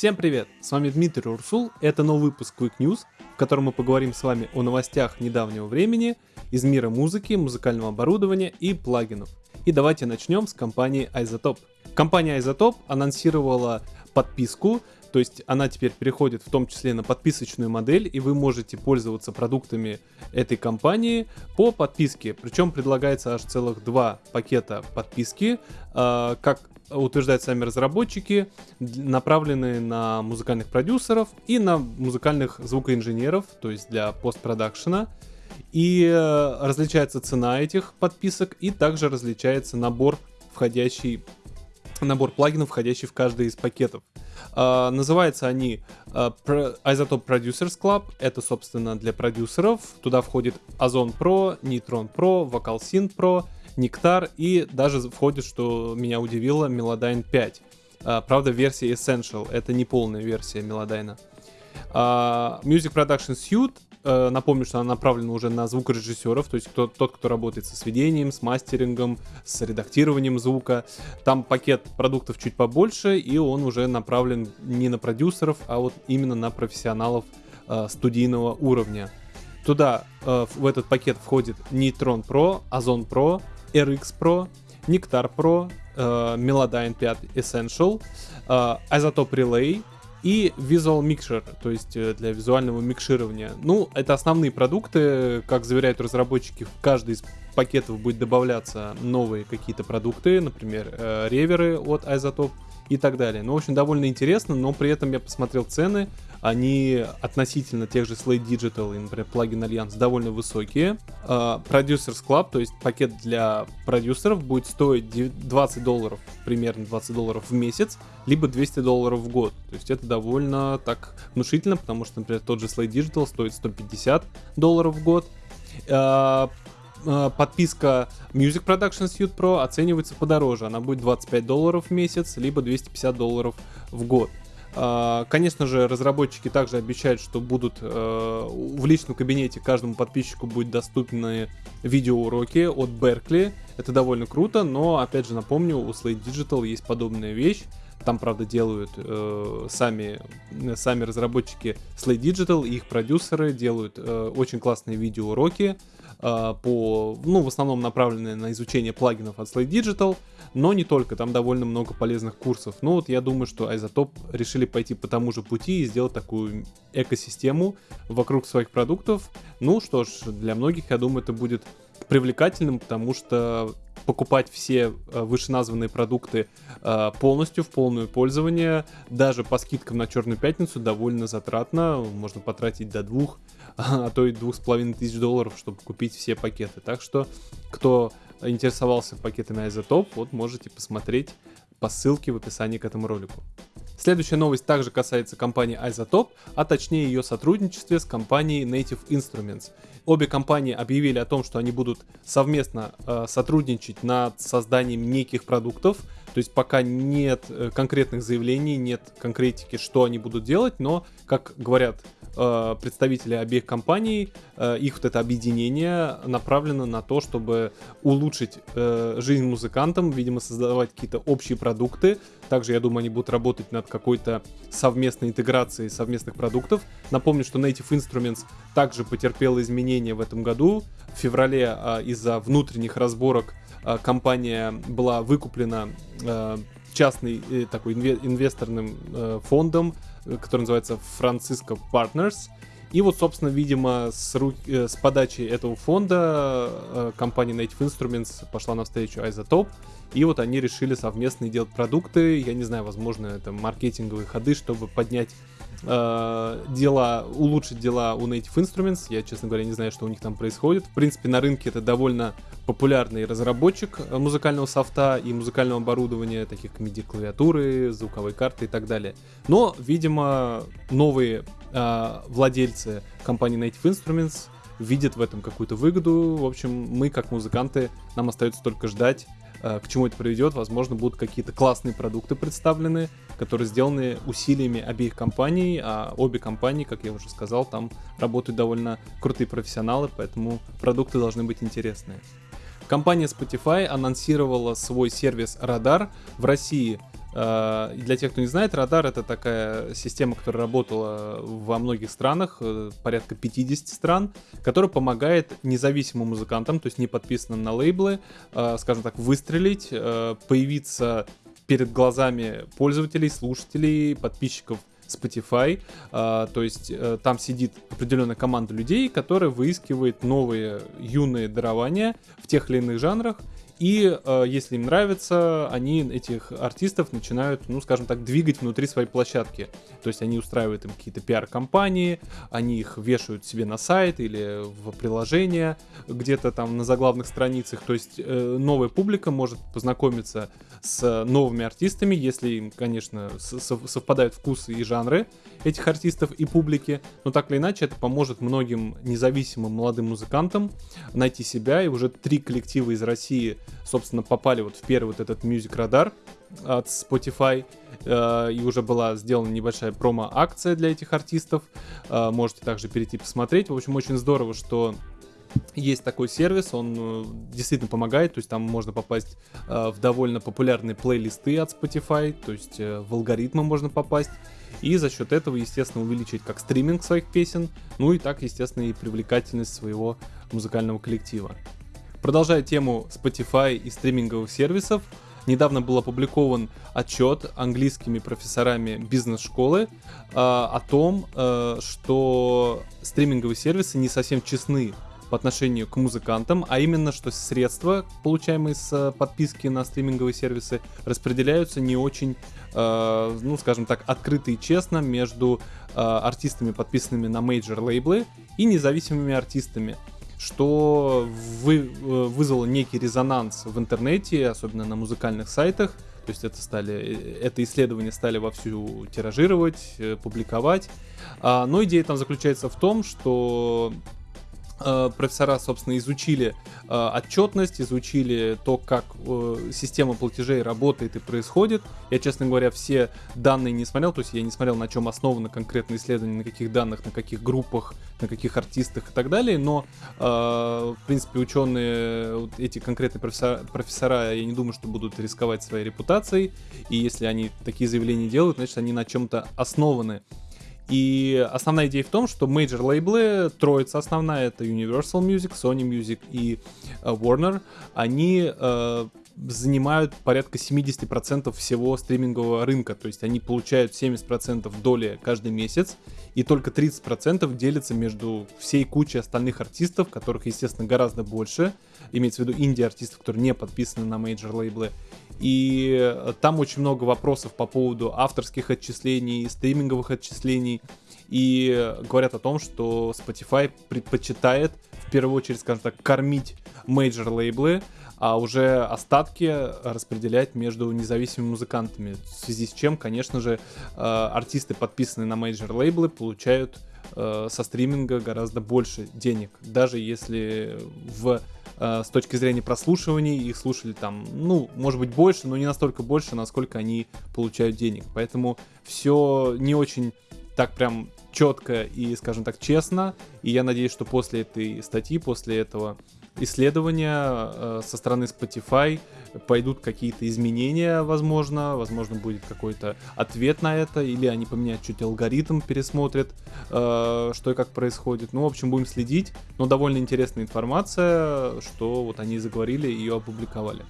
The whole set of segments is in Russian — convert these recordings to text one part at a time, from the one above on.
Всем привет! С вами Дмитрий Урсул, это новый выпуск Quick News, в котором мы поговорим с вами о новостях недавнего времени из мира музыки, музыкального оборудования и плагинов. И давайте начнем с компании Isotope. Компания Isotope анонсировала подписку, то есть она теперь переходит в том числе на подписочную модель, и вы можете пользоваться продуктами этой компании по подписке. Причем предлагается аж целых два пакета подписки, э, как утверждают сами разработчики, направленные на музыкальных продюсеров и на музыкальных звукоинженеров, то есть для постпродакшена. И э, различается цена этих подписок, и также различается набор входящий набор плагинов, входящий в каждый из пакетов. Uh, называются они uh, Isotope Producers Club. Это, собственно, для продюсеров. Туда входит Ozone Pro, Neutron Pro, Vocal Synth Pro, Нектар и даже входит, что меня удивило, Melodyne 5. А, правда, версия Essential, это не полная версия Melodyne. А, Music Production Suite э, напомню, что она направлена уже на звукорежиссеров, то есть кто, тот, кто работает со сведением, с мастерингом, с редактированием звука. Там пакет продуктов чуть побольше, и он уже направлен не на продюсеров, а вот именно на профессионалов э, студийного уровня. Туда э, в этот пакет входит Neutron Pro, Ozone Pro, RX Pro, Nectar Pro, э, Melodyne 5 Essential, э, Isotope Relay и Visual Mixer, то есть э, для визуального микширования. Ну, это основные продукты, как заверяют разработчики, в каждый из пакетов будет добавляться новые какие-то продукты, например, э, реверы от Isotope и так далее. Ну, в общем, довольно интересно, но при этом я посмотрел цены, они относительно тех же Slate Digital и, например, Plugin Alliance довольно высокие. Uh, Producers Club, то есть пакет для продюсеров, будет стоить 20 долларов, примерно 20 долларов в месяц, либо 200 долларов в год. То есть это довольно так внушительно, потому что, например, тот же Slate Digital стоит 150 долларов в год. Uh, подписка Music Production Suite Pro оценивается подороже. Она будет 25 долларов в месяц, либо 250 долларов в год. А, конечно же, разработчики также обещают, что будут э, в личном кабинете каждому подписчику будут доступны видеоуроки от Berkeley. Это довольно круто, но, опять же, напомню, у Slate Digital есть подобная вещь. Там, правда, делают э, сами, сами разработчики Slate Digital и их продюсеры делают э, очень классные видеоуроки э, по, ну, в основном направленные на изучение плагинов от Slate Digital но не только, там довольно много полезных курсов. Но вот я думаю, что Isotope решили пойти по тому же пути и сделать такую экосистему вокруг своих продуктов. Ну что ж, для многих, я думаю, это будет привлекательным, потому что покупать все э, вышеназванные продукты э, полностью в полное пользование, даже по скидкам на Черную Пятницу, довольно затратно. Можно потратить до двух, а то и двух с половиной тысяч долларов, чтобы купить все пакеты. Так что, кто интересовался пакетами Isotope, вот можете посмотреть по ссылке в описании к этому ролику. Следующая новость также касается компании Isotope, а точнее ее сотрудничестве с компанией Native Instruments. Обе компании объявили о том, что они будут совместно э, сотрудничать над созданием неких продуктов, то есть пока нет э, конкретных заявлений, нет конкретики, что они будут делать, но, как говорят э, представители обеих компаний, э, их вот это объединение направлено на то, чтобы улучшить э, жизнь музыкантам, видимо, создавать какие-то общие продукты. Также, я думаю, они будут работать над какой-то совместной интеграцией совместных продуктов. Напомню, что Native Instruments также потерпела изменения в этом году. В феврале э, из-за внутренних разборок э, компания была выкуплена э, частный э, такой инвесторным э, фондом который называется Francisco Partners. И вот, собственно, видимо, с, ру... Э, с подачи этого фонда э, компания Native Instruments пошла навстречу Isotope, и вот они решили совместно делать продукты, я не знаю, возможно, это маркетинговые ходы, чтобы поднять э, дела, улучшить дела у Native Instruments. Я, честно говоря, не знаю, что у них там происходит. В принципе, на рынке это довольно популярный разработчик музыкального софта и музыкального оборудования, таких как MIDI-клавиатуры, звуковые карты и так далее. Но, видимо, новые э, владельцы компании Native Instruments видят в этом какую-то выгоду. В общем, мы, как музыканты, нам остается только ждать, э, к чему это приведет. Возможно, будут какие-то классные продукты представлены, которые сделаны усилиями обеих компаний, а обе компании, как я уже сказал, там работают довольно крутые профессионалы, поэтому продукты должны быть интересные. Компания Spotify анонсировала свой сервис Radar в России Э, для тех, кто не знает, радар это такая система, которая работала во многих странах, э, порядка 50 стран, которая помогает независимым музыкантам, то есть не подписанным на лейблы, э, скажем так, выстрелить, появиться перед глазами пользователей, слушателей, подписчиков Spotify. А, то есть а, там сидит определенная команда людей, которая выискивает новые юные дарования в тех или иных жанрах и э, если им нравится, они этих артистов начинают, ну, скажем так, двигать внутри своей площадки. То есть они устраивают им какие-то пиар-компании, они их вешают себе на сайт или в приложение где-то там на заглавных страницах. То есть э, новая публика может познакомиться с новыми артистами, если им, конечно, совпадают вкусы и жанры этих артистов и публики. Но так или иначе, это поможет многим независимым молодым музыкантам найти себя. И уже три коллектива из России собственно, попали вот в первый вот этот Music Radar от Spotify, э, и уже была сделана небольшая промо-акция для этих артистов. Э, можете также перейти посмотреть. В общем, очень здорово, что есть такой сервис, он э, действительно помогает, то есть там можно попасть в довольно популярные плейлисты от Spotify, то есть в алгоритмы можно попасть, и за счет этого, естественно, увеличить как стриминг своих песен, ну и так, естественно, и привлекательность своего музыкального коллектива. Продолжая тему Spotify и стриминговых сервисов, недавно был опубликован отчет английскими профессорами бизнес-школы э, о том, э, что стриминговые сервисы не совсем честны по отношению к музыкантам, а именно, что средства, получаемые с подписки на стриминговые сервисы, распределяются не очень, э, ну, скажем так, открыто и честно между э, артистами, подписанными на major лейблы, и независимыми артистами что вы, э, вызвало некий резонанс в интернете, особенно на музыкальных сайтах. То есть это, стали, э, это исследование стали вовсю тиражировать, э, публиковать. А, но идея там заключается в том, что Э, профессора, собственно, изучили э, отчетность, изучили то, как э, система платежей работает и происходит. Я, честно говоря, все данные не смотрел, то есть я не смотрел, на чем основано конкретное исследование, на каких данных, на каких группах, на каких артистах и так далее, но, э, в принципе, ученые, вот эти конкретные профессора, профессора, я не думаю, что будут рисковать своей репутацией, и если они такие заявления делают, значит, они на чем-то основаны. И основная идея в том, что major лейблы, троица основная, это Universal Music, Sony Music и э, Warner, они э, занимают порядка 70% всего стримингового рынка, то есть они получают 70% доли каждый месяц, и только 30% делятся между всей кучей остальных артистов, которых, естественно, гораздо больше, имеется в виду инди-артистов, которые не подписаны на major лейблы, и э, там очень много вопросов по поводу авторских отчислений, стриминговых отчислений. И говорят о том, что Spotify предпочитает в первую очередь, скажем так, кормить major лейблы, а уже остатки распределять между независимыми музыкантами. В связи с чем, конечно же, э, артисты, подписанные на major лейблы, получают э, со стриминга гораздо больше денег, даже если в э, с точки зрения прослушиваний их слушали там, ну, может быть, больше, но не настолько больше, насколько они получают денег. Поэтому все не очень так прям четко и, скажем так, честно. И я надеюсь, что после этой статьи, после этого исследования э, со стороны Spotify пойдут какие-то изменения, возможно, возможно будет какой-то ответ на это, или они поменяют чуть алгоритм, пересмотрят, э, что и как происходит. Ну, в общем, будем следить, но довольно интересная информация, что вот они заговорили и ее опубликовали.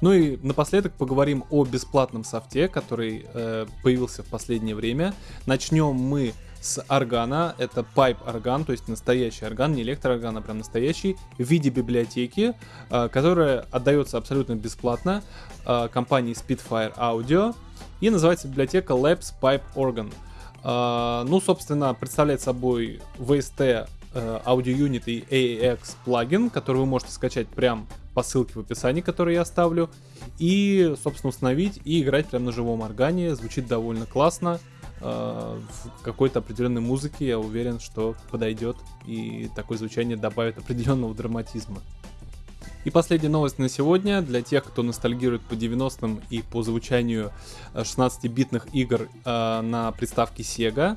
Ну и напоследок поговорим о бесплатном софте, который э, появился в последнее время. Начнем мы с органа. Это pipe орган, то есть настоящий орган, не электроорган, а прям настоящий, в виде библиотеки, э, которая отдается абсолютно бесплатно э, компании Spitfire Audio. И называется библиотека Labs Pipe Organ. Э, ну, собственно, представляет собой VST Audio Unit и AAX плагин, который вы можете скачать прям по ссылке в описании, который я оставлю, и, собственно, установить и играть прям на живом органе. Звучит довольно классно. Э, в какой-то определенной музыке, я уверен, что подойдет и такое звучание добавит определенного драматизма. И последняя новость на сегодня для тех, кто ностальгирует по 90-м и по звучанию 16-битных э, игр э, на приставке Sega.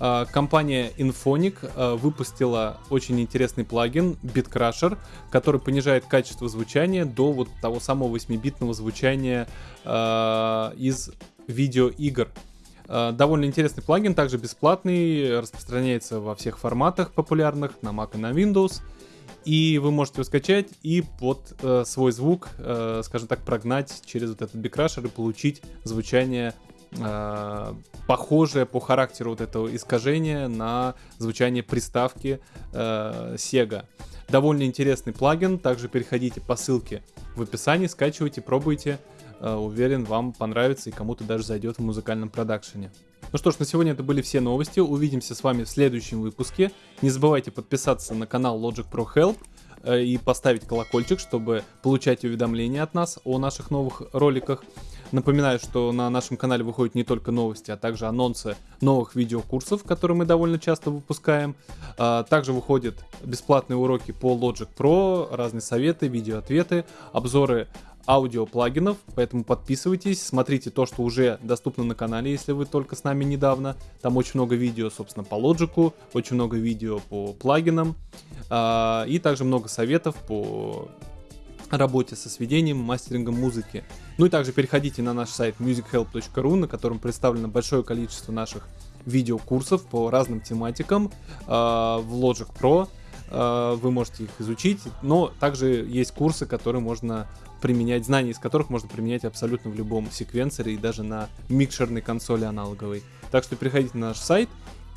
А, компания Infonic а, выпустила очень интересный плагин BitCrusher, который понижает качество звучания до вот того самого 8-битного звучания а, из видеоигр. Довольно интересный плагин, также бесплатный, распространяется во всех форматах популярных, на Mac и на Windows. И вы можете его скачать и под э, свой звук, э, скажем так, прогнать через вот этот бикрашер и получить звучание э, похожее по характеру вот этого искажения на звучание приставки э, Sega. Довольно интересный плагин, также переходите по ссылке в описании, скачивайте, пробуйте. Э, уверен, вам понравится и кому-то даже зайдет в музыкальном продакшене. Ну что ж, на сегодня это были все новости. Увидимся с вами в следующем выпуске. Не забывайте подписаться на канал Logic Pro Help э, и поставить колокольчик, чтобы получать уведомления от нас о наших новых роликах. Напоминаю, что на нашем канале выходят не только новости, а также анонсы новых видеокурсов, которые мы довольно часто выпускаем. А, также выходят бесплатные уроки по Logic Pro, разные советы, видеоответы, обзоры аудиоплагинов, поэтому подписывайтесь, смотрите то, что уже доступно на канале, если вы только с нами недавно. Там очень много видео, собственно, по Logic, очень много видео по плагинам, а, и также много советов по работе со сведением, мастерингом музыки. Ну и также переходите на наш сайт musichelp.ru, на котором представлено большое количество наших видеокурсов по разным тематикам э, в Logic Pro. Э, вы можете их изучить, но также есть курсы, которые можно применять, знания из которых можно применять абсолютно в любом секвенсоре и даже на микшерной консоли аналоговой. Так что переходите на наш сайт,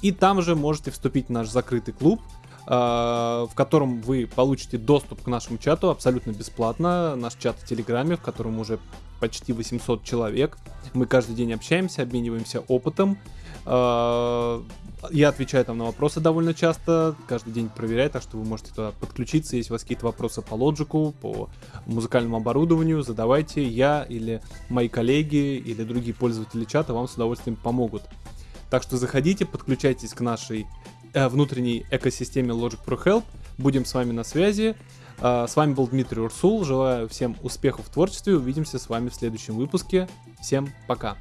и там же можете вступить в наш закрытый клуб, в котором вы получите доступ к нашему чату абсолютно бесплатно. Наш чат в Телеграме, в котором уже почти 800 человек. Мы каждый день общаемся, обмениваемся опытом. А, я отвечаю там на вопросы довольно часто, каждый день проверяю, так что вы можете туда подключиться, если у вас какие-то вопросы по лоджику, по музыкальному оборудованию, задавайте, я или мои коллеги или другие пользователи чата вам с удовольствием помогут. Так что заходите, подключайтесь к нашей э, внутренней экосистеме Logic Pro Help. Будем с вами на связи. Э, с вами был Дмитрий Урсул. Желаю всем успехов в творчестве. Увидимся с вами в следующем выпуске. Всем пока.